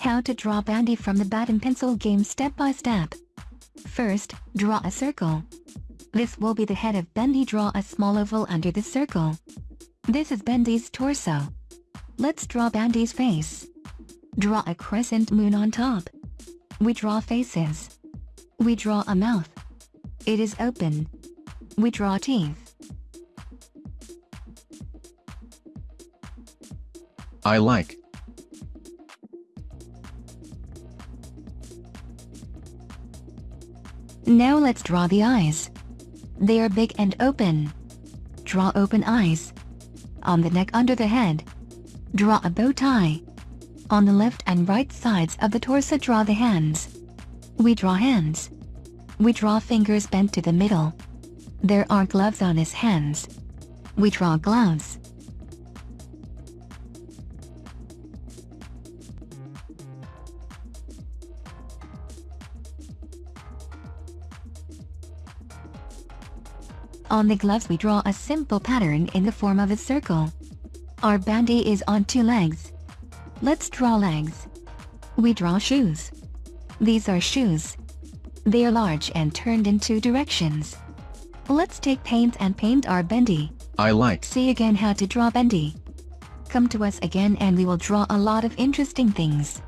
How to draw Bendy from the bat and pencil game step by step. First, draw a circle. This will be the head of Bendy. Draw a small oval under the circle. This is Bendy's torso. Let's draw Bendy's face. Draw a crescent moon on top. We draw faces. We draw a mouth. It is open. We draw teeth. I like. Now let's draw the eyes. They are big and open. Draw open eyes. On the neck under the head. Draw a bow tie. On the left and right sides of the torso draw the hands. We draw hands. We draw fingers bent to the middle. There are gloves on his hands. We draw gloves. On the gloves we draw a simple pattern in the form of a circle. Our Bendy is on two legs. Let's draw legs. We draw shoes. These are shoes. They are large and turned in two directions. Let's take paint and paint our bendy. I like. See again how to draw bendy. Come to us again and we will draw a lot of interesting things.